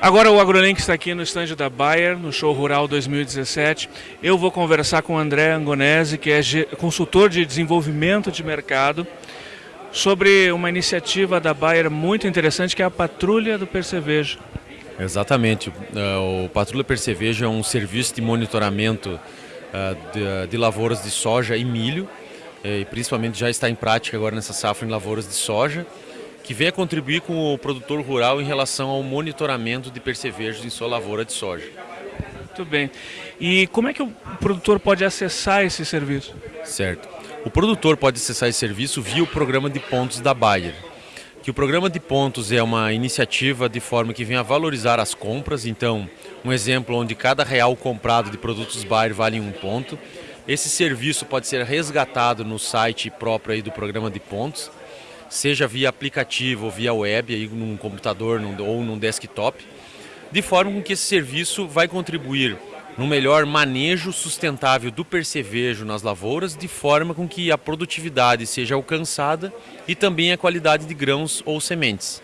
Agora o AgroLink está aqui no estande da Bayer, no Show Rural 2017. Eu vou conversar com o André Angonese, que é consultor de desenvolvimento de mercado, sobre uma iniciativa da Bayer muito interessante, que é a Patrulha do Percevejo. Exatamente. É, o Patrulha Percevejo é um serviço de monitoramento é, de lavouras de soja e milho, e principalmente já está em prática agora nessa safra em lavouras de soja que venha contribuir com o produtor rural em relação ao monitoramento de percevejos em sua lavoura de soja. Muito bem. E como é que o produtor pode acessar esse serviço? Certo. O produtor pode acessar esse serviço via o programa de pontos da Bayer. Que o programa de pontos é uma iniciativa de forma que venha valorizar as compras. Então, um exemplo onde cada real comprado de produtos Bayer vale um ponto. Esse serviço pode ser resgatado no site próprio aí do programa de pontos seja via aplicativo ou via web, aí num computador num, ou num desktop, de forma com que esse serviço vai contribuir no melhor manejo sustentável do percevejo nas lavouras, de forma com que a produtividade seja alcançada e também a qualidade de grãos ou sementes.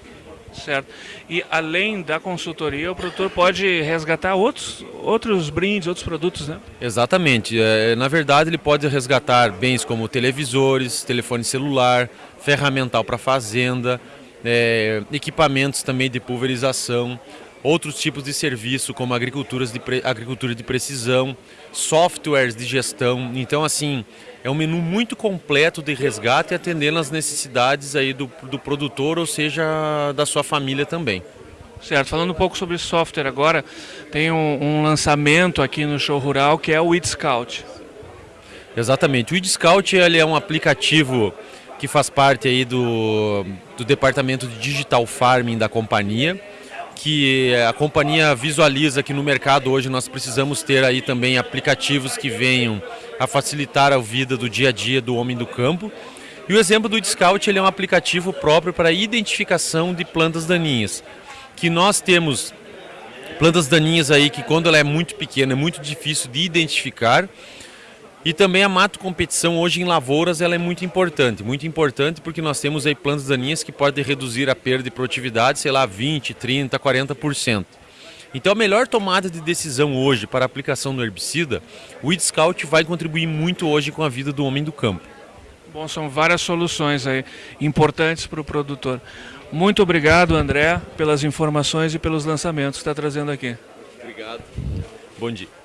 Certo. E além da consultoria, o produtor pode resgatar outros, outros brindes, outros produtos, né? Exatamente. É, na verdade, ele pode resgatar bens como televisores, telefone celular, ferramental para fazenda, é, equipamentos também de pulverização, outros tipos de serviço como agriculturas de agricultura de precisão, softwares de gestão. Então, assim, é um menu muito completo de resgate atendendo às necessidades aí do, do produtor, ou seja, da sua família também. Certo, falando um pouco sobre software agora, tem um, um lançamento aqui no Show Rural que é o Weed Scout. Exatamente, o Weed Scout ele é um aplicativo que faz parte aí do, do departamento de Digital Farming da companhia que a companhia visualiza que no mercado hoje nós precisamos ter aí também aplicativos que venham a facilitar a vida do dia a dia do homem do campo. E o exemplo do Scout ele é um aplicativo próprio para identificação de plantas daninhas, que nós temos plantas daninhas aí que quando ela é muito pequena é muito difícil de identificar e também a mato competição hoje em lavouras ela é muito importante, muito importante porque nós temos aí plantas daninhas que podem reduzir a perda de produtividade, sei lá, 20, 30, 40%. Então a melhor tomada de decisão hoje para a aplicação do herbicida, o Weed Scout vai contribuir muito hoje com a vida do homem do campo. Bom, são várias soluções aí importantes para o produtor. Muito obrigado, André, pelas informações e pelos lançamentos que está trazendo aqui. Obrigado. Bom dia.